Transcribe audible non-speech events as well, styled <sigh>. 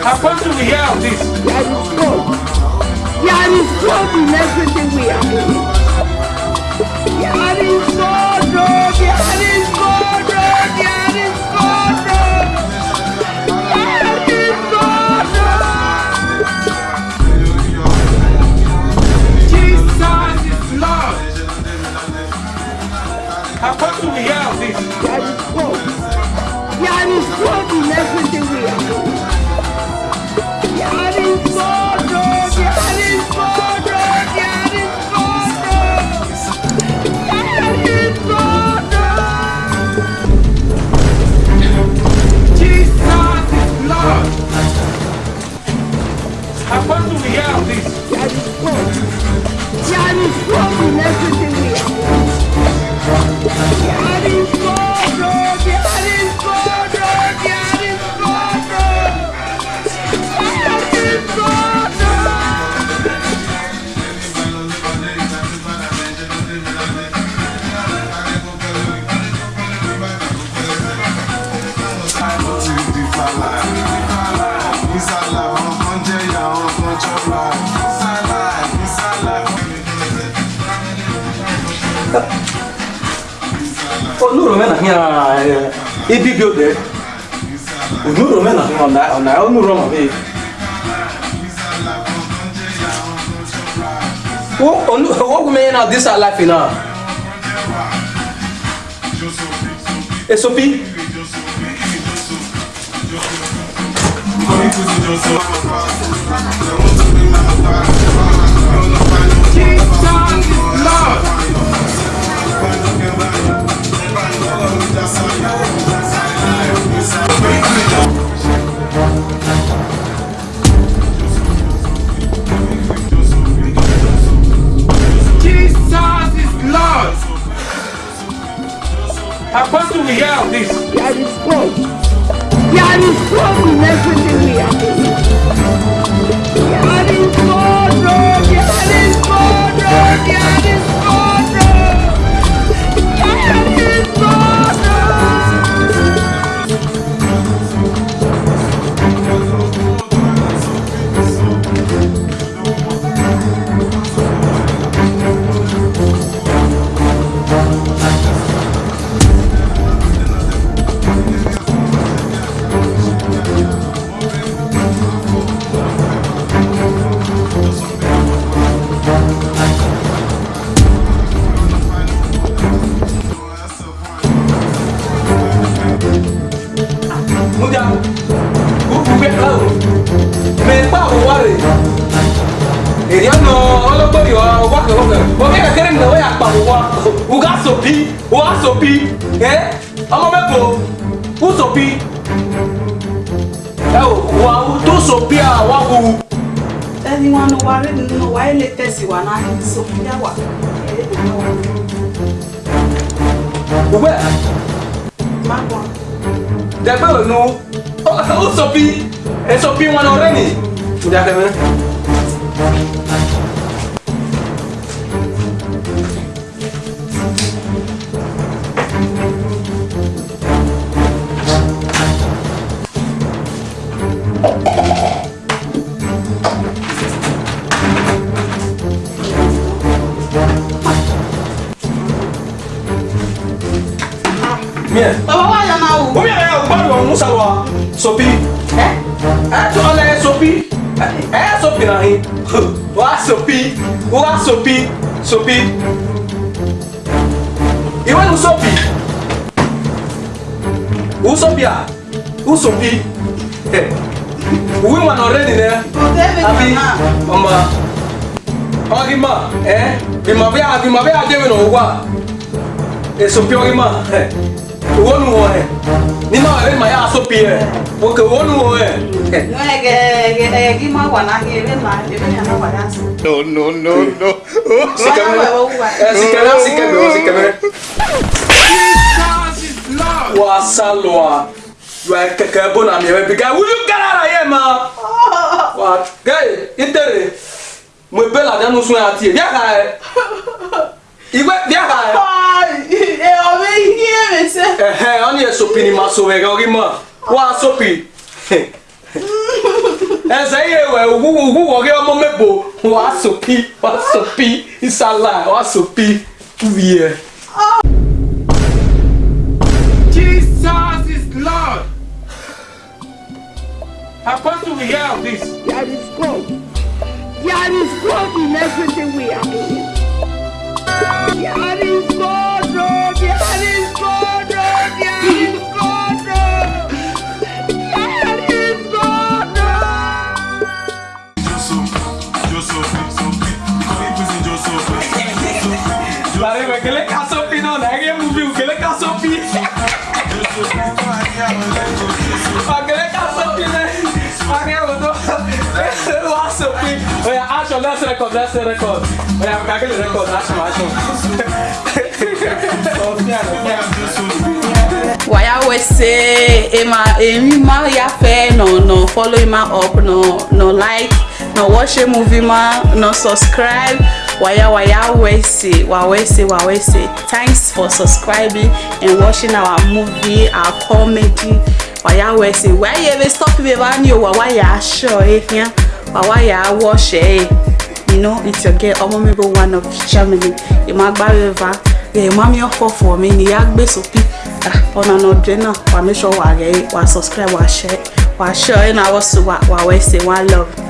I want to hear of this. There is God. There is God in everything we are doing. There is Sasa onuro oh, mena hia eh, ibibio de onuro oh, mena hia ona ona onuro oh, ma be wo onu wo gume na this our life na esopi Thank you. I want to hear of this. There is God. There is God in everything muda ukugbe awo mɛ kpawo wari èyí ọ̀nà ọlọ́gbọ́n yọ wákẹ̀wọ́kẹ̀ ọ̀kẹ́ kẹ̀kẹ́rẹ́ nìyẹn wọ́n yà kpawo wa uga sopi uga sopi ẹ ọmọ mẹ́kọ̀ọ́ usopi ẹ o wa tó sopi a wa wu. ẹni wọn nù wa rẹ nínú wa ẹ lè tẹ̀sí wa náà ẹ sopi yá wa ẹ lè tẹ̀sí wa. Ube. Magwa. They no going o sopi. É sopi uma Sophie, one já They Yeah. Oh. salwa sopi eh eh to ala sopi eh sopi na hin wa sopi wa sopi sopi iwe nu sopi u sopi a u sopi eh uwi ma na already ne abi mama ọgima eh imabe imabe adewe na ogwa esopi ọgima eh uwo nu wọ eh Nima avec eh, ma ya so pie. Wo ke wonu wo e. Eh. No e ke ke e ki ma wa na ke be ma e be na wa na. No no no no. Sikeme. Sikeme sikeme sikeme. si is Lord. Wa salwa. You are keke bona mi we biga. Will you get out of here ma? <laughs> Wa gay itere. Mo be la danu sun ati. Ya e. ka e igwe bịa ka ya. ọ bụ ihe emese. ọ na-esopi n'ịma sowe gị ma wa sopi. ẹsẹ yìí ẹwẹ òwúwo òwúwo ọgẹ ọmọ mẹbo wàá sopi wàá sopi ìsàlà wàá sopi fúviyẹ. Jesus is Lord. Apostle, we hear of this. There is God. There is God in everything we are doing. Yeah. record, that's the record. Oya, yeah, kakele record, that's my show. Waya wese, ema emi ma ya fe no no follow ma up no no like no watch a movie ma no subscribe Why why why say, waya say, why wawese say. thanks for subscribing and watching our movie our comedy Why say, why you ever stop be ba ni o waya show eh Why waya watch eh you know it's your girl Omomibo one of Germany Imagba River yeah mommy offer for me ni ya gbe sopi ah, ọ̀nà no, ọdún náà wa make sure wà rẹ̀ wà subscribe wa share Wa share ẹ̀ náà wọ́n so Wa wà wẹ́sẹ̀ wà love.